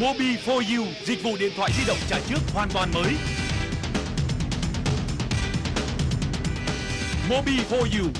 Mobi for You, dịch vụ điện thoại di động trả trước hoàn toàn mới. Mobi for You,